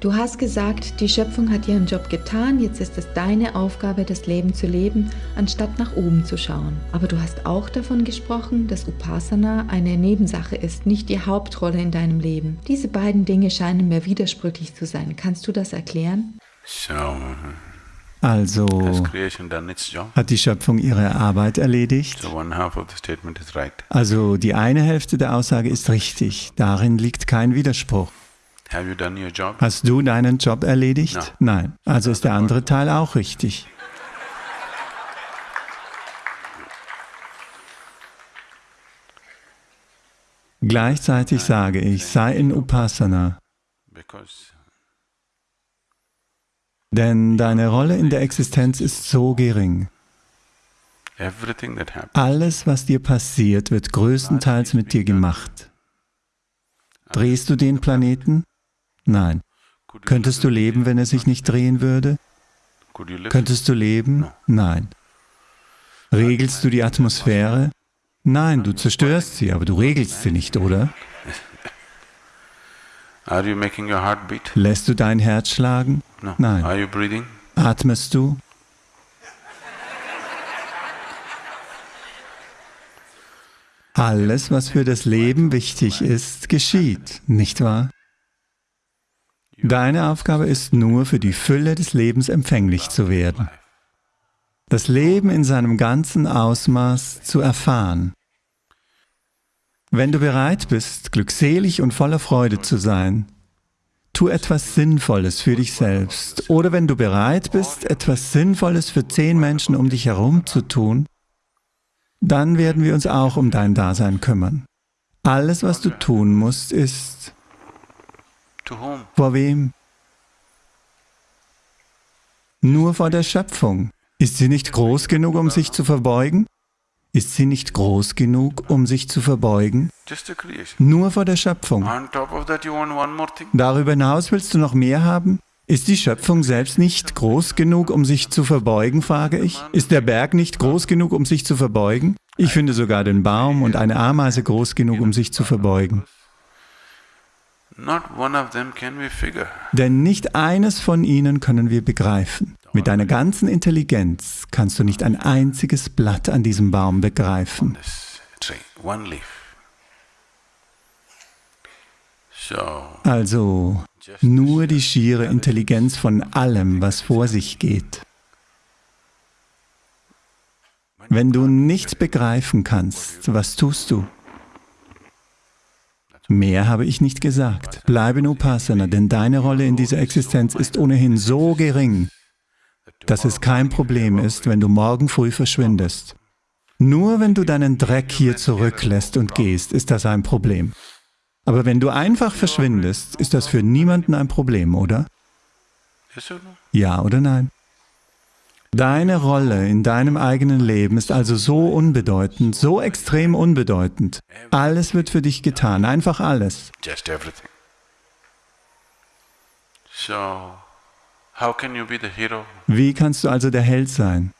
Du hast gesagt, die Schöpfung hat ihren Job getan, jetzt ist es deine Aufgabe, das Leben zu leben, anstatt nach oben zu schauen. Aber du hast auch davon gesprochen, dass Upasana eine Nebensache ist, nicht die Hauptrolle in deinem Leben. Diese beiden Dinge scheinen mir widersprüchlich zu sein. Kannst du das erklären? So, Also hat die Schöpfung ihre Arbeit erledigt. Also die eine Hälfte der Aussage ist richtig. Darin liegt kein Widerspruch. Hast du deinen Job erledigt? No. Nein. Also ist der andere Teil auch richtig. Gleichzeitig sage ich, sei in Upasana, denn deine Rolle in der Existenz ist so gering. Alles, was dir passiert, wird größtenteils mit dir gemacht. Drehst du den Planeten? Nein. Könntest du leben, wenn er sich nicht drehen würde? Könntest du leben? Nein. Regelst du die Atmosphäre? Nein, du zerstörst sie, aber du regelst sie nicht, oder? Lässt du dein Herz schlagen? Nein. Atmest du? Alles, was für das Leben wichtig ist, geschieht, nicht wahr? Deine Aufgabe ist nur, für die Fülle des Lebens empfänglich zu werden. Das Leben in seinem ganzen Ausmaß zu erfahren. Wenn du bereit bist, glückselig und voller Freude zu sein, tu etwas Sinnvolles für dich selbst. Oder wenn du bereit bist, etwas Sinnvolles für zehn Menschen um dich herum zu tun, dann werden wir uns auch um dein Dasein kümmern. Alles, was du tun musst, ist? Vor wem? Nur vor der Schöpfung. Ist sie nicht groß genug, um sich zu verbeugen? Ist sie nicht groß genug, um sich zu verbeugen? Nur vor der Schöpfung. Darüber hinaus willst du noch mehr haben? Ist die Schöpfung selbst nicht groß genug, um sich zu verbeugen, frage ich? Ist der Berg nicht groß genug, um sich zu verbeugen? Ich finde sogar den Baum und eine Ameise groß genug, um sich zu verbeugen. Denn nicht eines von ihnen können wir begreifen. Mit deiner ganzen Intelligenz kannst du nicht ein einziges Blatt an diesem Baum begreifen. Also nur die schiere Intelligenz von allem, was vor sich geht. Wenn du nicht begreifen kannst, was tust du? Mehr habe ich nicht gesagt. Bleib in Upasana, denn deine Rolle in dieser Existenz ist ohnehin so gering, dass es kein Problem ist, wenn du morgen früh verschwindest. Nur wenn du deinen Dreck hier zurücklässt und gehst, ist das ein Problem. Aber wenn du einfach verschwindest, ist das für niemanden ein Problem, oder? Ja oder nein? Deine Rolle in deinem eigenen Leben ist also so unbedeutend, so extrem unbedeutend. Alles wird für dich getan, einfach alles. Wie kannst du also der Held sein?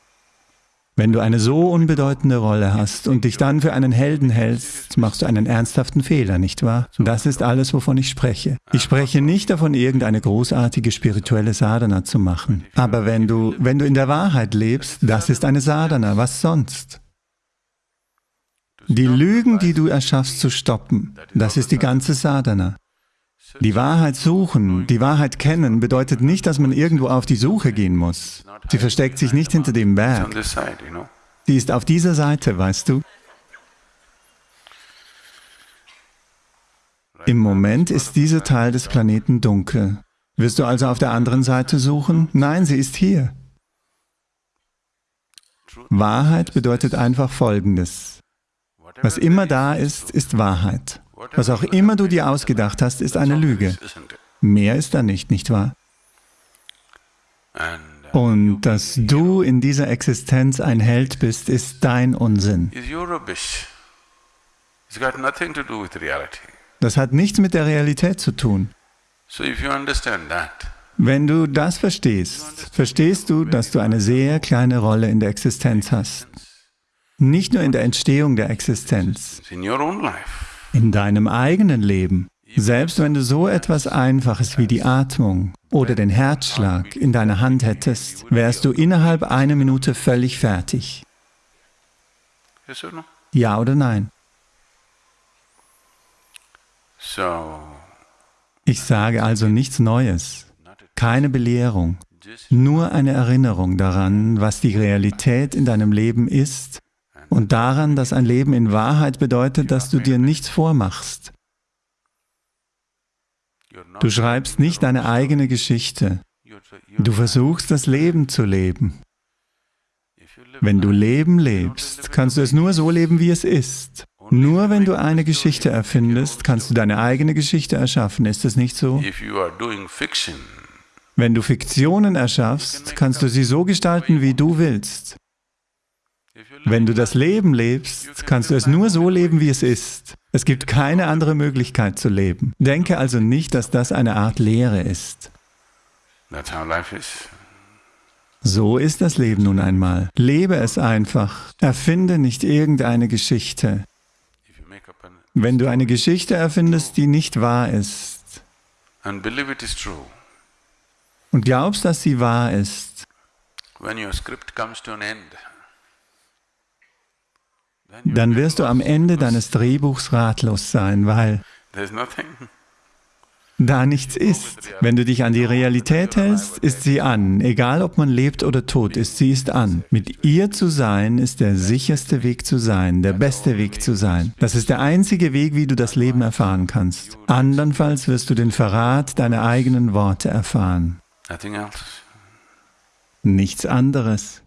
Wenn du eine so unbedeutende Rolle hast und dich dann für einen Helden hältst, machst du einen ernsthaften Fehler, nicht wahr? Das ist alles, wovon ich spreche. Ich spreche nicht davon, irgendeine großartige spirituelle Sadhana zu machen. Aber wenn du, wenn du in der Wahrheit lebst, das ist eine Sadhana, was sonst? Die Lügen, die du erschaffst, zu stoppen, das ist die ganze Sadhana. Die Wahrheit suchen, die Wahrheit kennen, bedeutet nicht, dass man irgendwo auf die Suche gehen muss. Sie versteckt sich nicht hinter dem Berg. Sie ist auf dieser Seite, weißt du? Im Moment ist dieser Teil des Planeten dunkel. Wirst du also auf der anderen Seite suchen? Nein, sie ist hier. Wahrheit bedeutet einfach Folgendes. Was immer da ist, ist Wahrheit. Was auch immer du dir ausgedacht hast, ist eine Lüge. Mehr ist da nicht, nicht wahr? Und dass du in dieser Existenz ein Held bist, ist dein Unsinn. Das hat nichts mit der Realität zu tun. Wenn du das verstehst, verstehst du, dass du eine sehr kleine Rolle in der Existenz hast. Nicht nur in der Entstehung der Existenz, in deinem eigenen Leben. Selbst wenn du so etwas Einfaches wie die Atmung oder den Herzschlag in deiner Hand hättest, wärst du innerhalb einer Minute völlig fertig. Ja oder nein? So, Ich sage also nichts Neues, keine Belehrung, nur eine Erinnerung daran, was die Realität in deinem Leben ist und daran, dass ein Leben in Wahrheit bedeutet, dass du dir nichts vormachst. Du schreibst nicht deine eigene Geschichte, du versuchst das Leben zu leben. Wenn du Leben lebst, kannst du es nur so leben, wie es ist. Nur wenn du eine Geschichte erfindest, kannst du deine eigene Geschichte erschaffen. Ist es nicht so? Wenn du Fiktionen erschaffst, kannst du sie so gestalten, wie du willst. Wenn du das Leben lebst, kannst du es nur so leben, wie es ist. Es gibt keine andere Möglichkeit zu leben. Denke also nicht, dass das eine Art Lehre ist. So ist das Leben nun einmal. Lebe es einfach. Erfinde nicht irgendeine Geschichte. Wenn du eine Geschichte erfindest, die nicht wahr ist, und glaubst, dass sie wahr ist, dann wirst du am Ende deines Drehbuchs ratlos sein, weil da nichts ist. Wenn du dich an die Realität hältst, ist sie an. Egal ob man lebt oder tot ist, sie ist an. Mit ihr zu sein ist der sicherste Weg zu sein, der beste Weg zu sein. Das ist der einzige Weg, wie du das Leben erfahren kannst. Andernfalls wirst du den Verrat deiner eigenen Worte erfahren. Nichts anderes.